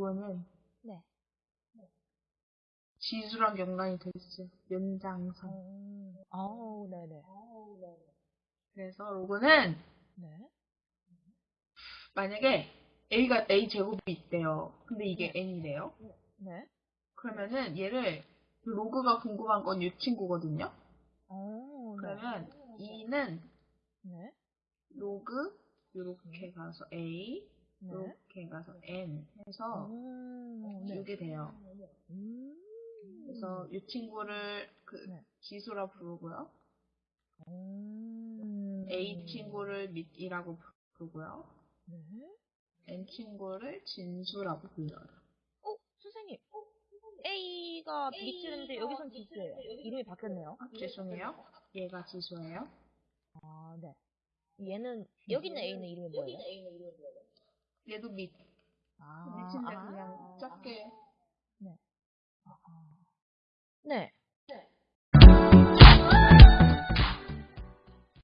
요거는 네. 지수랑 연관이 돼 있어요. 연장선. 음, 아우, 네네. 그래서 요거는 네. 만약에 a가 a 제곱이 있대요. 근데 이게 n이래요. 네. 그러면은 얘를 로그가 궁금한 건 이 친구거든요. 어, 네. 그러면 2는 네. 로그 이렇게 가서 a 네. 이렇게 가서 n 해서 음, 네. 이게 돼요. 음. 그래서 이 친구를 그 네. 지수라 부르고요. 음. a 친구를 밑이라고 부르고요. 네. n 친구를 진수라고 불러요. 어, 선생님. A가 밑줄인데 여기선 지수예요. 이름이 바뀌었네요. 아, 죄송해요. 얘가 지수예요. 아, 네. 얘는 여기 있는 A는 이름이 뭐예요? 얘도 밑. 아, 밑인데 아. 그냥 작게 네.